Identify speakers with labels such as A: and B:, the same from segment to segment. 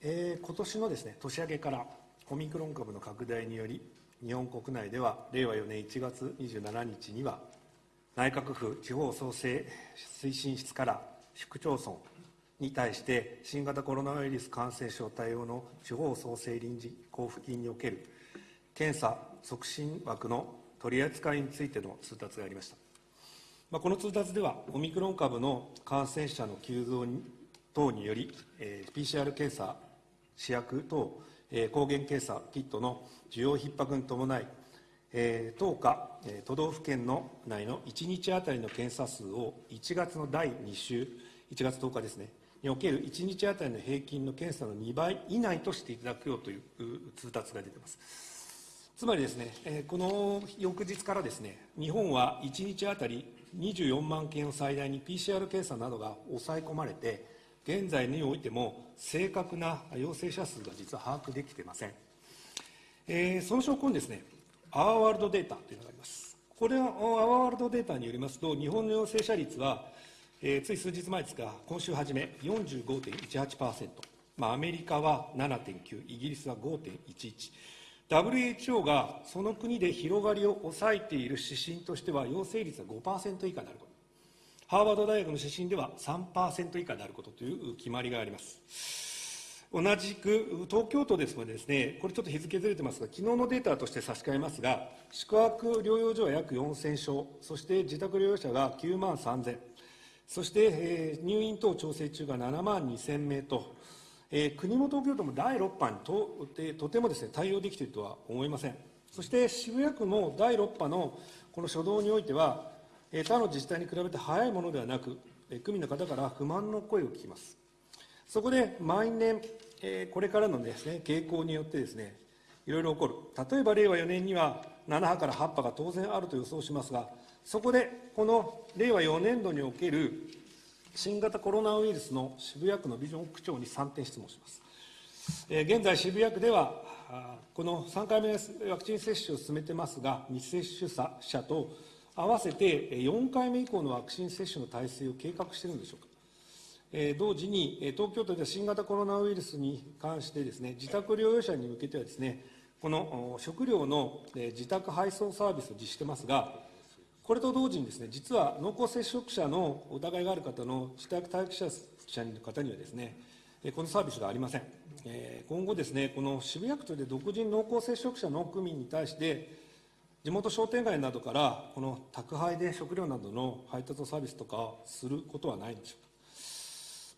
A: えー、今年のですね年明けからオミクロン株の拡大により日本国内では令和4年1月27日には内閣府地方創生推進室から市区町村に対して新型コロナウイルス感染症対応の地方創生臨時交付金における検査促進枠の取り扱いについての通達がありました、まあ、この通達ではオミクロン株の感染者の急増等により、えー、PCR 検査試薬等、えー、抗原検査キットの需要逼迫に伴い、えー、当下、えー、都道府県の内の1日当たりの検査数を1月の第2週、1月10日ですね、における1日当たりの平均の検査の2倍以内としていただくようという通達が出ています。つまりですね、えこの翌日からですね、日本は1日当たり24万件を最大に PCR 検査などが抑え込まれて、現在においても正確な陽性者数が実は把握できていません。えー、その証拠にですね、アワーワールドデータというのがあります。これはアワーワールドデータによりますと、日本の陽性者率は、えー、つい数日前ですが、今週初め45.18%、まあ、アメリカは7.9、イギリスは5.11、WHO がその国で広がりを抑えている指針としては、陽性率は5%以下になること、ハーバード大学の指針では3%以下であることという決まりがあります。同じく東京都ですのですね、これちょっと日付ずれてますが、昨日のデータとして差し替えますが、宿泊療養所は約4000床、そして自宅療養者が9万3000、そして、えー、入院等調整中が7万2000名と、えー、国も東京都も第6波にととてもです、ね、対応できているとは思いません。そして渋谷区も第6波のこの初動においては、他の自治体に比べて早いものではなく、区民の方から不満の声を聞きます。そこで毎年、これからのです、ね、傾向によってですね、いろいろ起こる。例えば令和4年には7波から8波が当然あると予想しますが、そこでこの令和4年度における新型コロナウイルスの渋谷区のビジョン区長に3点質問します。現在、渋谷区では、この3回目ワクチン接種を進めてますが、未接種者と合わせて4回目以降のワクチン接種の体制を計画しているんでしょうか。同時に、東京都では新型コロナウイルスに関してですね、自宅療養者に向けてはですね、この食料の自宅配送サービスを実施してますが、これと同時にですね、実は濃厚接触者の疑いがある方の自宅待機者の方にはですね、このサービスがありません。今後ですね、この渋谷区で独自に濃厚接触者の区民に対して、地元商店街などからこの宅配で食料などの配達サービスとかすることはないんでしょうか。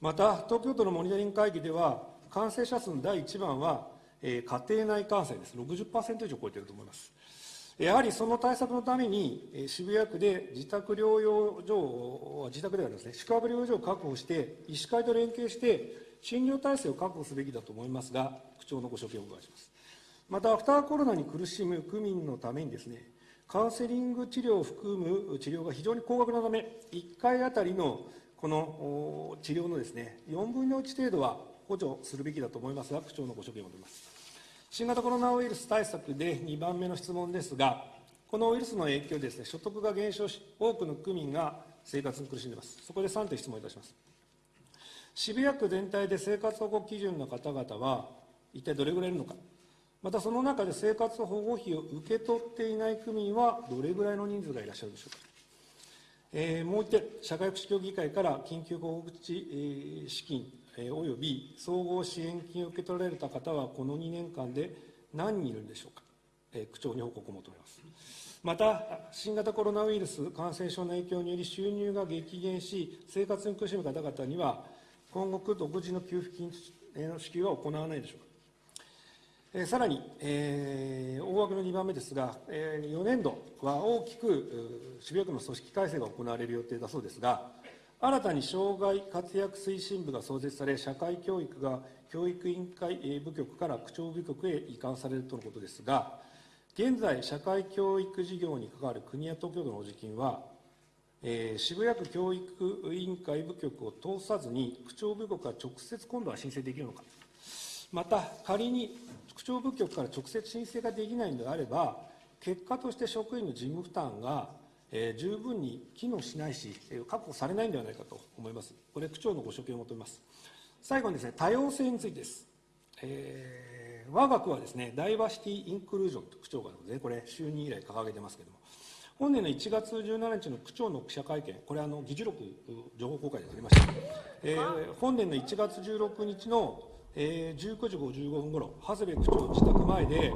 A: また、東京都のモニタリング会議では、感染者数の第1番は、え家庭内感染です。60%以上超えていると思います。やはりその対策のために、渋谷区で自宅療養所、自宅ではですね、宿泊療養所を確保して、医師会と連携して、診療体制を確保すべきだと思いますが、区長のご所見をお伺いします。また、アフターコロナに苦しむ区民のためにですね、カウンセリング治療を含む治療が非常に高額なため、1回あたりのこの治療のですね、4分の1程度は補助するべきだと思いますが、区長のご所見を求めます。新型コロナウイルス対策で2番目の質問ですが、このウイルスの影響でです、ね、所得が減少し、多くの区民が生活に苦しんでいます。そこで3点質問いたします。渋谷区全体で生活保護基準の方々は、一体どれぐらいいるのか、またその中で生活保護費を受け取っていない区民は、どれぐらいの人数がいらっしゃるでしょうか。えー、もう一点、社会福祉協議会から緊急保護口資金および総合支援金を受け取られた方は、この2年間で何人いるんでしょうか、え区長に報告を求めます。また、新型コロナウイルス感染症の影響により収入が激減し、生活に苦しむ方々には、今後、独自の給付金の支給は行わないでしょうか。さらに、えー、大枠の2番目ですが、えー、4年度は大きく渋谷区の組織改正が行われる予定だそうですが、新たに障害活躍推進部が創設され、社会教育が教育委員会部局から区長部局へ移管されるとのことですが、現在、社会教育事業に関わる国や東京都の補助金は、えー、渋谷区教育委員会部局を通さずに、区長部局が直接今度は申請できるのか、また仮に区長部局から直接申請ができないのであれば、結果として職員の事務負担がえー、十分に機能しないし、確保されないんではないかと思います。これ、区長のご所見を求めます。最後にですね、多様性についてです。えー、我が区はですね、ダイバーシティ・インクルージョンと区長がですね、これ、就任以来掲げてますけれども、本年の1月17日の区長の記者会見、これ、あの議事録、情報公開でありました、えー、本年の1月16日の、えー、19時55分ごろ、長谷部区長自宅前で、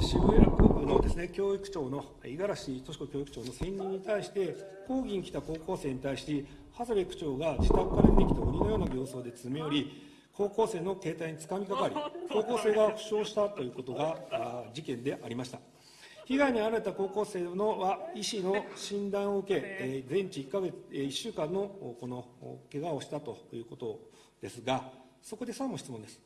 A: 渋谷区のですね教育長の五十嵐俊子教育長の選任に対して、講義に来た高校生に対して、長谷部区長が自宅から出てきた鬼のような形相で詰め寄り、高校生の携帯につかみかかり、高校生が負傷したということが事件でありました。被害に遭われた高校生のは医師の診断を受け、え全治1か月、1週間のこの怪我をしたということですが、そこでさも質問です。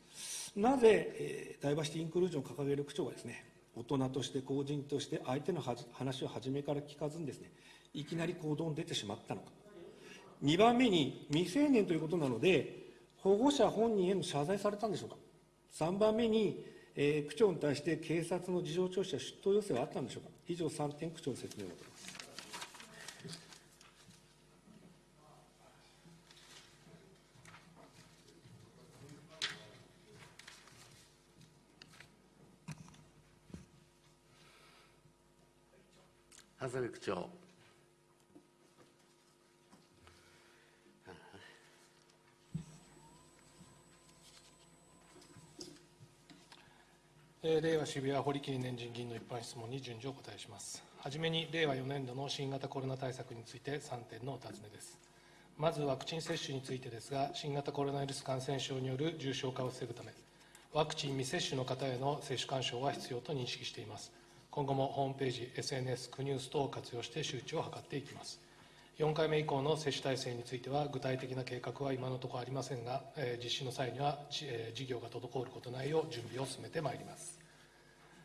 A: なぜ、えダイバーシティインクルージョンを掲げる区長がですね、大人として公人として相手の話を初めから聞かずにですね、いきなり行動に出てしまったのか。2番目に未成年ということなので、保護者本人への謝罪されたんでしょうか。3番目に、えー、区長に対して警察の事情聴取や出頭要請はあったんでしょうか。以上3点、区長の説明を求めます。
B: 長谷部区長。
C: 令和渋谷堀切年人議員の一般質問に順次お答えします。はじめに、令和4年度の新型コロナ対策について3点のお尋ねです。まずワクチン接種についてですが、新型コロナウイルス感染症による重症化を防ぐため、ワクチン未接種の方への接種勧奨は必要と認識しています。今後もホームページ、SNS、クニュース等を活用して周知を図っていきます。4回目以降の接種体制については、具体的な計画は今のところありませんが、実施の際には事業が滞ることないよう準備を進めてまいります。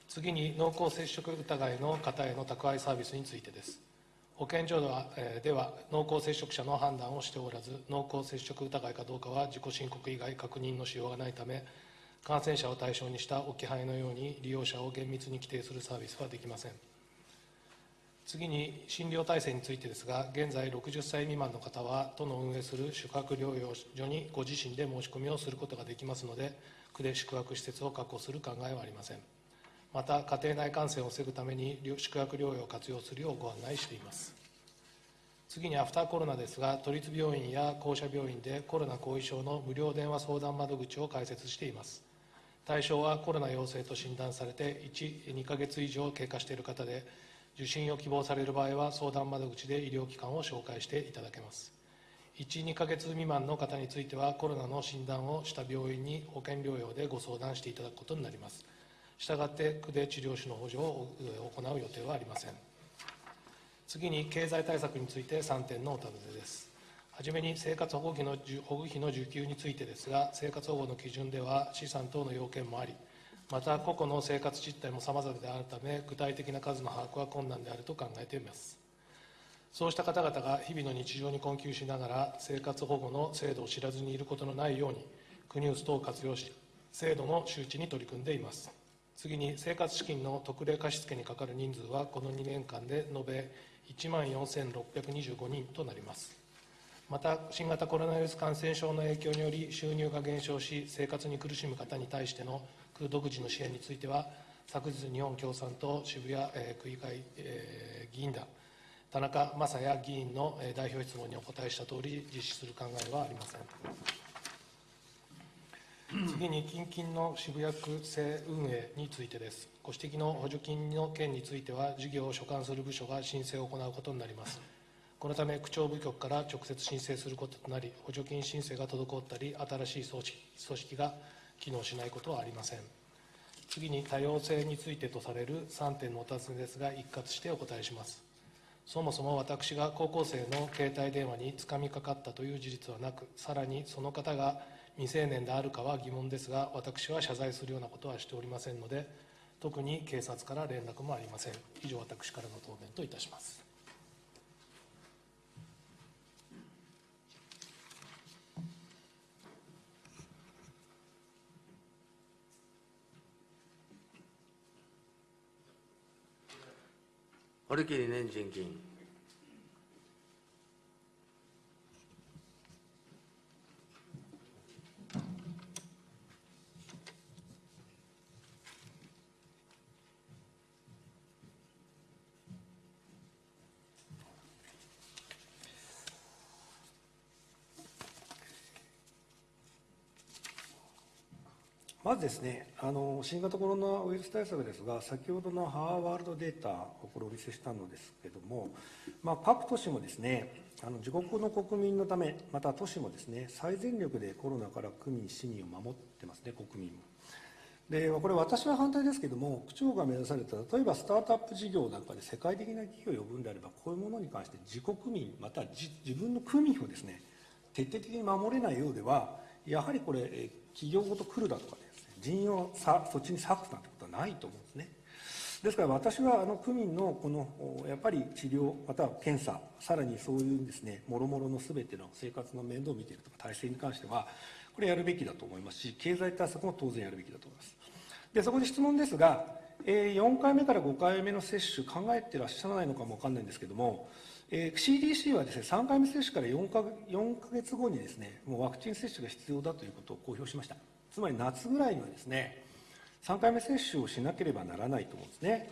C: 次に濃厚接触疑いの方への宅配サービスについてです。保健所ではでは濃厚接触者の判断をしておらず、濃厚接触疑いかどうかは自己申告以外確認のしようがないため、感染者を対象にした置き配のように利用者を厳密に規定するサービスはできません。次に診療体制についてですが、現在60歳未満の方は、都の運営する宿泊療養所にご自身で申し込みをすることができますので、区で宿泊施設を確保する考えはありません。また家庭内感染を防ぐために宿泊療養を活用するようご案内しています次にアフターコロナですが都立病院や公社病院でコロナ後遺症の無料電話相談窓口を開設しています対象はコロナ陽性と診断されて12ヶ月以上経過している方で受診を希望される場合は相談窓口で医療機関を紹介していただけます。12ヶ月未満の方についてはコロナの診断をした病院に保険療養でご相談していただくことになります。したがって区で治療費の補助を行う予定はありません。次に経済対策について3点のお尋ねです。はじめに生活保護費の保護費の受給についてですが生活保護の基準では資産等の要件もありまた個々の生活実態もさまざまであるため具体的な数の把握は困難であると考えています。そうした方々が日々の日常に困窮しながら生活保護の制度を知らずにいることのないように国ニュース等を活用し制度の周知に取り組んでいます。次に生活資金の特例貸付にかかる人数はこの2年間で延べ1万4625人となります。また新型コロナウイルス感染症の影響により収入が減少し生活に苦しむ方に対しての区独自の支援については昨日日本共産党渋谷、えー、区議会、えー、議員団田中正也議員の代表質問にお答えしたとおり実施する考えはありません。次に近々の渋谷区政運営についてです。ご指摘の補助金の件については、事業を所管する部署が申請を行うことになります。このため、区長部局から直接申請することとなり、補助金申請が滞ったり、新しい組織組織が機能しないことはありません。次に多様性についてとされる3点のお尋ねですが、一括してお答えします。そもそも私が高校生の携帯電話につかみかかったという事実はなく、さらにその方が未成年であるかは疑問ですが、私は謝罪するようなことはしておりませんので、特に警察から連絡もありません。以上、私からの答弁といたします。
B: 堀切年人議員。
A: まずですねあの、新型コロナウイルス対策ですが、先ほどのハーワールドデータをこれお見せしたのですけれども、まあ、各都市もですねあの自国の国民のため、また都市もですね最全力でコロナから区民、市民を守ってますね、国民も。でこれ、私は反対ですけれども、区長が目指された、例えばスタートアップ事業なんかで世界的な企業を呼ぶんであれば、こういうものに関して自国民、または自分の区民をですね徹底的に守れないようでは、やはりこれ、企業ごと来るだとかね、人員をさそっちに割くなんてことはないと思うんですね。ですから私はあの区民のこのやっぱり治療、または検査、さらにそういうですね、もろもろのすべての生活の面倒を見ているとか、体制に関しては、これやるべきだと思いますし、経済対策も当然やるべきだと思います。でそこで質問ですが、4回目から5回目の接種、考えてらっしゃらないのかも分かんないんですけれども、CDC はですね3回目接種から4か ,4 か月後にですねもうワクチン接種が必要だということを公表しました。つまり夏ぐらいにはですね3回目接種をしなければならないと思うんですね。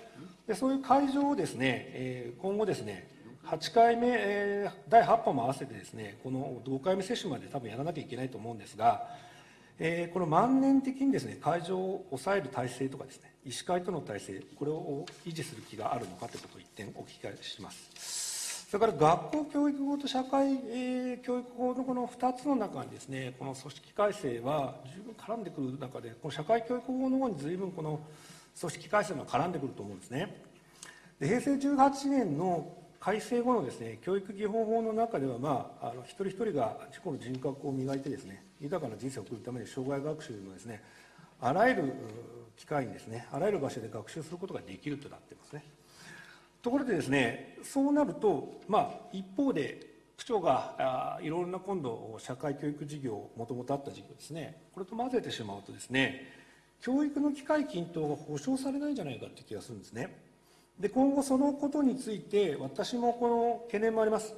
A: でそういう会場をですね、え、今後ですね8回目、え、第8波も合わせてですねこの5回目接種まで多分やらなきゃいけないと思うんですが、えー、この万年的にですね会場を抑える体制とかですね医師会との体制これを維持する気があるのかということを一点お聞きしますそれから学校教育法と社会、えー、教育法のこの2つの中にですねこの組織改正は十分絡んでくる中でこの社会教育法の方に随分この組織改正が絡んでくると思うんですね。で平成18年の改正後のですね教育基本法の中では、まあ、あの一人一人が自己の人格を磨いてですね豊かな人生を送るために障害学習のですねあらゆる機会にですねあらゆる場所で学習することができるとなっていますね。ところでですねそうなると、まあ、一方で区長があいろいろな今度社会教育事業もともとあった事業ですねこれと混ぜてしまうとですね教育の機会均等が保障されないんじゃないかという気がするんですね。で今後そのことについて私もこの懸念もあります。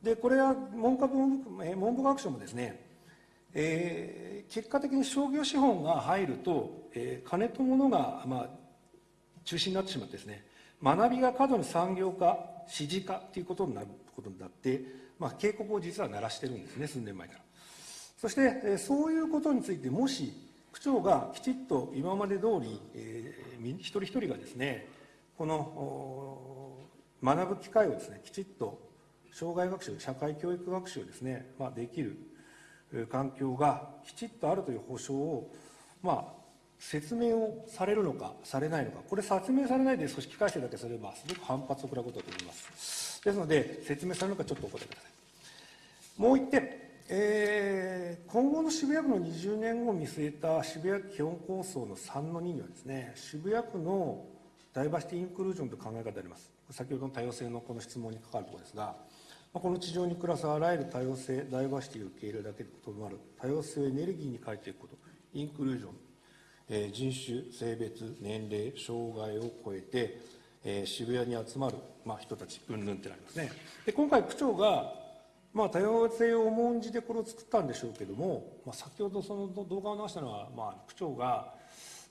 A: でこれは文科文文部学省もですね、えー、結果的に商業資本が入ると、えー、金と物が、まあ、中心になってしまってですね学びが過度に産業化指示化ということになることになって、まあ、警告を実は鳴らしてるんですね数年前から。そして、そういうことについてもし区長がきちっと今まで通り、えー、一人一人がですねこの学ぶ機会をですねきちっと障害学習社会教育学習をですね、まあ、できる環境がきちっとあるという保証を、まあ、説明をされるのかされないのか。これ説明されないで組織改正だけすればすごく反発を食らうことだと思います。ですので説明されるのかちょっとお答えください。もう一点。えー、今後の渋谷区の20年後を見据えた渋谷基本構想の3の2にはですね渋谷区のダイバーシティ・インクルージョンという考え方であります。先ほどの多様性のこの質問に関わるところですが、この地上に暮らすあらゆる多様性、ダイバーシティを受け入れるだけでとどまる多様性をエネルギーに変えていくこと、インクルージョン、え、人種、性別、年齢、障害を超えて、えー、渋谷に集まる、まあ、人たち、うんぬんってなりますね。で今回、区長が、まあ、多様性を重んじてこれを作ったんでしょうけども、まあ、先ほどその動画を流したのは、まあ、区長が、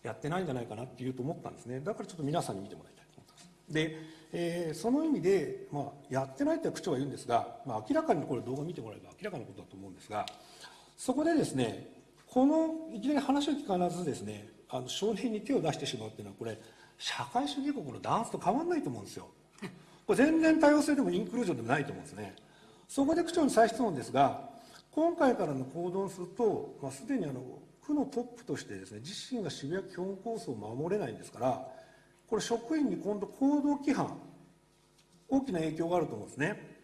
A: やってないんじゃないかなっていうと思ったんですね。だからちょっと皆さんに見てもらいたいと思ってます。で、えー、その意味で、まあ、やってないって区長は言うんですが、まあ、明らかにこれ動画見てもらえば明らかなことだと思うんですがそこでですねこのいきなり話を聞かずですねあの少年に手を出してしまうっていうのはこれ社会主義国のダンスと変わらないと思うんですよ。これ全然多様性でもインクルージョンでもないと思うんですね。そこで区長に再質問ですが今回からの行動をすると、まあ、すでにあの区のトップとしてですね自身が渋谷基本構想を守れないんですからこれ職員に今度行動規範大きな影響があると思うんですね。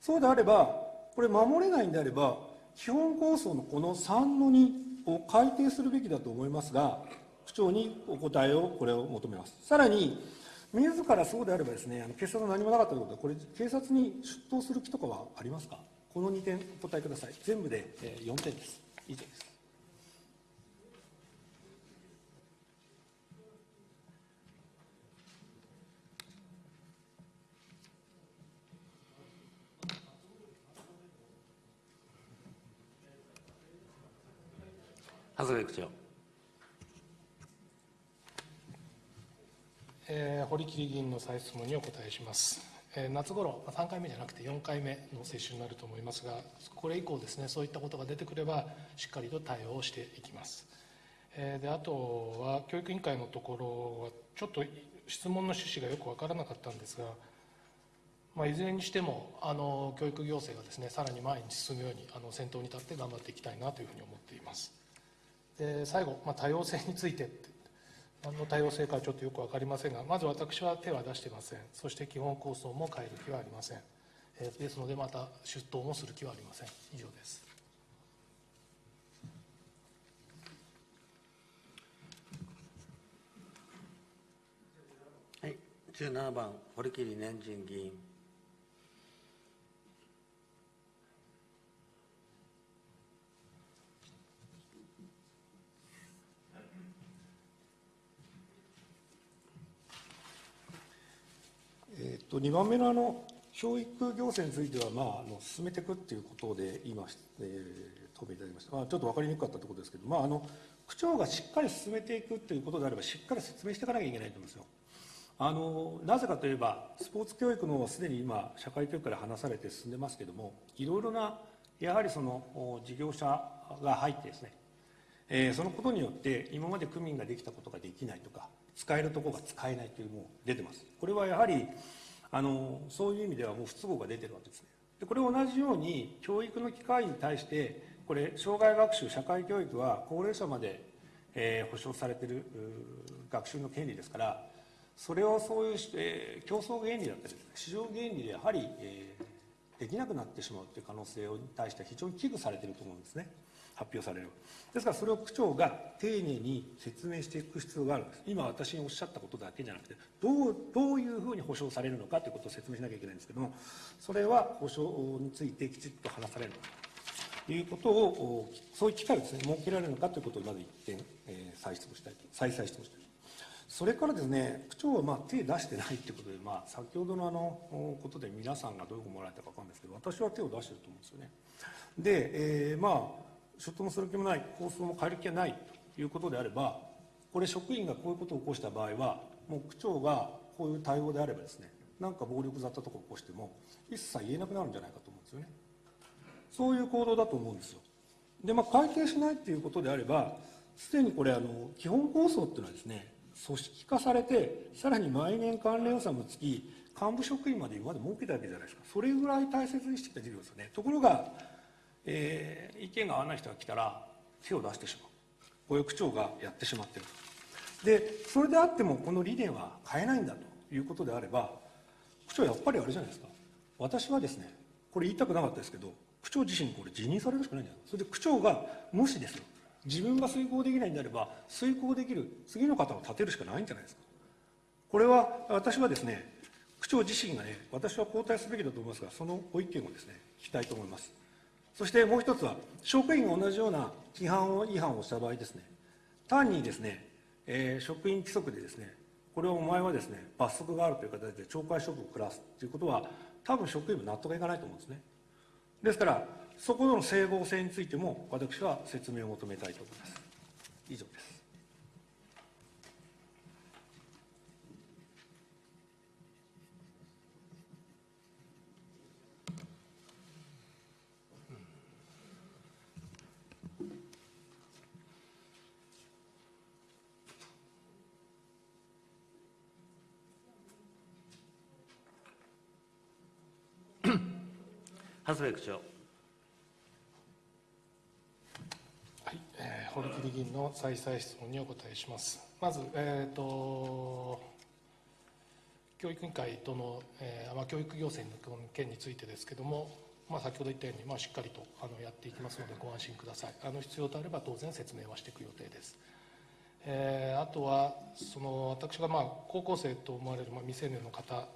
A: そうであればこれ守れないんであれば基本構想のこの3の2を改定するべきだと思いますが区長にお答えをこれを求めます。さらに自らそうであればですねあの警察は何もなかったということでこれ警察に出頭する気とかはありますか？この2点お答えください。全部で4点です。以上です。
B: 長谷部区長。
C: えー、堀切議員の再質問にお答えします。えー、夏頃、3回目じゃなくて4回目の接種になると思いますが、これ以降ですね、そういったことが出てくれば、しっかりと対応していきます。であとは教育委員会のところはちょっと質問の趣旨がよく分からなかったんですが、まあ、いずれにしてもあの教育行政がですねさらに前に進むようにあの先頭に立って頑張っていきたいなというふうに思っていますで最後、まあ、多様性についてって。何の多様性かちょっとよく分かりませんがまず私は手は出してません。そして基本構想も変える気はありません、えーですのでまた出頭もする気はありません。以上です。
B: はい、17番、堀切年人議員。
A: と2番目のあの教育行政については、まあ、あの進めていくっていうことで今、えー、答弁いただきました、まあ、ちょっと分かりにくかったところですけど、まあ、あの区長がしっかり進めていくということであればしっかり説明していかなきゃいけないと思うんですよ。あのなぜかといえばスポーツ教育のすでに今社会教育から話されて進んでますけどもいろいろなやはりその事業者が入ってですね、えーそのことによって今まで区民ができたことができないとか使えるところが使えないというのも出てますこれはやはりあのそういう意味ではもう不都合が出てるわけですね。でこれ同じように教育の機会に対してこれ障害学習社会教育は高齢者まで、えー保障されてる学習の権利ですからそれをそういう、えー競争原理だったり市場原理でやはり、えーできなくなってしまうという可能性に対して非常に危惧されていると思うんですね。発表される。ですからそれを区長が丁寧に説明していく必要があるんです。今私におっしゃったことだけじゃなくてどうどういうふうに保障されるのかということを説明しなきゃいけないんですけどもそれは保障についてきちっと話されるのかということをそういう機会をですね設けられるのかということをまず一点、えー再質問したいと再々質問したいそれからですね、区長はまあ手出してないということで、まあ、先ほどのあのことで皆さんがどういうふうに思われたか分かるんですけど、私は手を出してると思うんですよね。で、えーまあ、出頭もする気もない、構想も変える気がないということであれば、これ、職員がこういうことを起こした場合は、もう区長がこういう対応であればですね、なんか暴力ざったところ起こしても、一切言えなくなるんじゃないかと思うんですよね。そういう行動だと思うんですよ。で、まあ、改定しないっていうことであれば、すでにこれ、あの基本構想っていうのはですね、組織化されて、さらに毎年関連予算もつき、幹部職員まで今まで設けたわけじゃないですか、それぐらい大切にしてきた事業ですよね。ところが、えー意見が合わない人が来たら、手を出してしまう、こういう区長がやってしまっている。で、それであっても、この理念は変えないんだということであれば、区長、やっぱりあれじゃないですか、私はですね、これ言いたくなかったですけど、区長自身、これ、辞任されるしかないんじゃないそれで区長が、もしですよ、自分が遂行できないんであれば、遂行できる次の方を立てるしかないんじゃないですか。これは、私はですね、区長自身がね、私は交代すべきだと思いますが、そのご意見をですね、聞きたいと思います。そしてもう一つは、職員が同じような規範を違反をした場合ですね、単にですね、えー職員規則でですね、これをお前はですね、罰則があるという形で懲戒処分を下すということは、多分職員も納得がいかないと思うんですね。ですから、そこの整合性についても、私は説明を求めたいと思います。以上です。
B: 長谷部区長。
C: はい、えー、堀切議員の再々質問にお答えします。まず、えー、と教育委員会との、えーまあ、教育行政の件についてですけれども、まあ、先ほど言ったように、まあ、しっかりとあのやっていきますので、ご安心ください。あの必要とあれば、当然説明はしていく予定です。えーあとは、その私がまあ高校生と思われるまあ未成年の方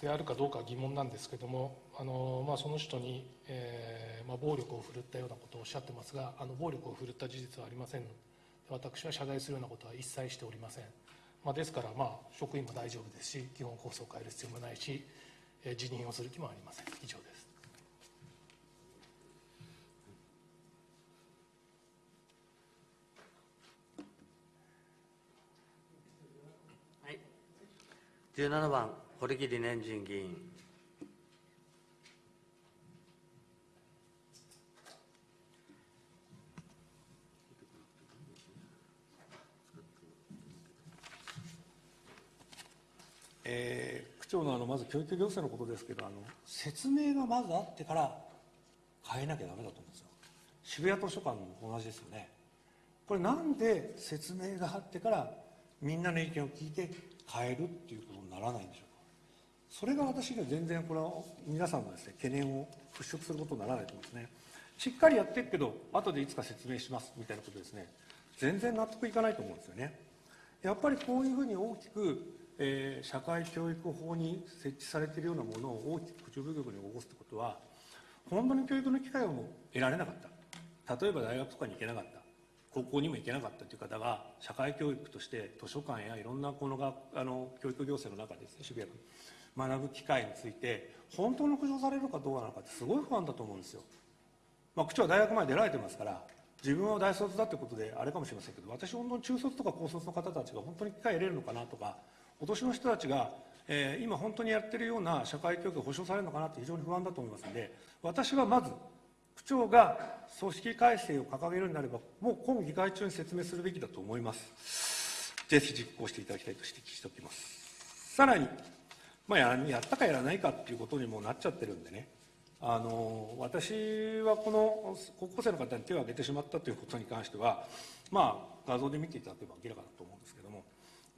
C: であるかどうかは疑問なんですけれども、あのまあ、その人に、えーまあ、暴力を振るったようなことをおっしゃってますが、あの暴力を振るった事実はありません、私は謝罪するようなことは一切しておりません。まあ、ですから、まあ、職員も大丈夫ですし、基本構想を変える必要もないし、えー辞任をする気もありません。以上です。
B: はい。17番、堀切年人議員。
A: え区長のあのまず教育行政のことですけどあの説明がまずあってから変えなきゃダメだと思うんですよ。渋谷図書館も同じですよね。これなんで説明があってからみんなの意見を聞いて変えるっていうことにならないんでしょうか。それが私には全然これは皆さんのですね懸念を払拭することにならないと思うんですね。しっかりやってるけど後でいつか説明しますみたいなことですね。全然納得いかないと思うんですよね。やっぱりこういうふうに大きく、えー社会教育法に設置されているようなものを大きく口部局に起こすということは本当に教育の機会をも得られなかった。例えば大学とかに行けなかった。高校にも行けなかったという方が社会教育として図書館やいろんなこのがあの教育行政の中でですね渋谷区。学ぶ機会について本当に保障されるかどうなのかってすごい不安だと思うんですよ。まあ、区長は大学まで出られてますから、自分は大卒だってことであれかもしれませんけど、私、本当に中卒とか高卒の方たちが本当に機会得れるのかなとか、お年の人たちが、えー今、本当にやってるような社会教育が保障されるのかなって非常に不安だと思いますので、私はまず、区長が組織改正を掲げるんであれば、もう今議会中に説明するべきだと思います。ぜひ実行していただきたいと指摘しておきます。さらに、まあ、ややったかやらないかっていうことにもなっちゃってるんでね、あの私はこの高校生の方に手を挙げてしまったということに関しては、まあ、画像で見ていただければ明らかだと思う、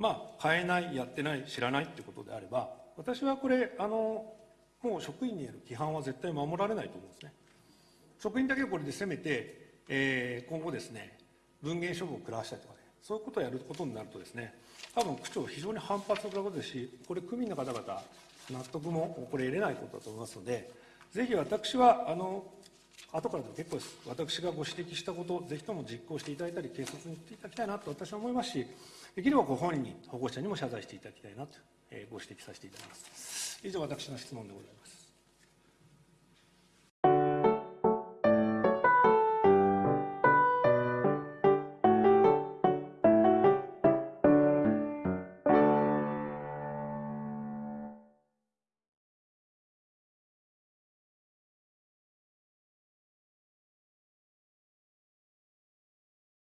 A: まあ、変えない、やってない、知らないということであれば、私はこれあの、もう職員による規範は絶対守られないと思うんですね。職員だけをこれで責めて、えー今後ですね、文言処分を食らわしたりとかね、そういうことをやることになるとですね、多分区長、非常に反発を食らうことですし、これ、区民の方々、納得もこれ、得れないことだと思いますので、ぜひ私は、あの後からでも結構です、私がご指摘したことをぜひとも実行していただいたり、警察に言っていただきたいなと私は思いますし、できればご本人に、保護者にも謝罪していただきたいなと、えーご指摘させていただきます。以上、私の質問でございます。